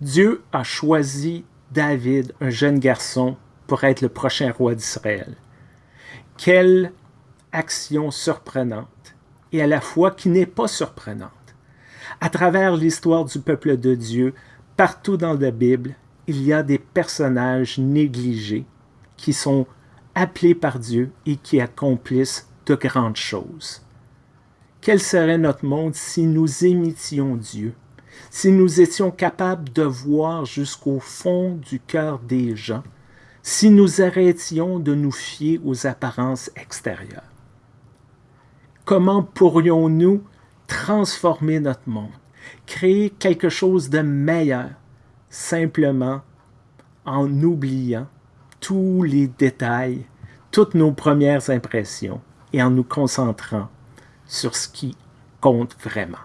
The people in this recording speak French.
Dieu a choisi David, un jeune garçon, pour être le prochain roi d'Israël. Quelle action surprenante et à la fois qui n'est pas surprenante. À travers l'histoire du peuple de Dieu, partout dans la Bible, il y a des personnages négligés qui sont appelés par Dieu et qui accomplissent de grandes choses. Quel serait notre monde si nous imitions Dieu, si nous étions capables de voir jusqu'au fond du cœur des gens, si nous arrêtions de nous fier aux apparences extérieures? Comment pourrions-nous transformer notre monde, créer quelque chose de meilleur, simplement en oubliant tous les détails, toutes nos premières impressions et en nous concentrant sur ce qui compte vraiment?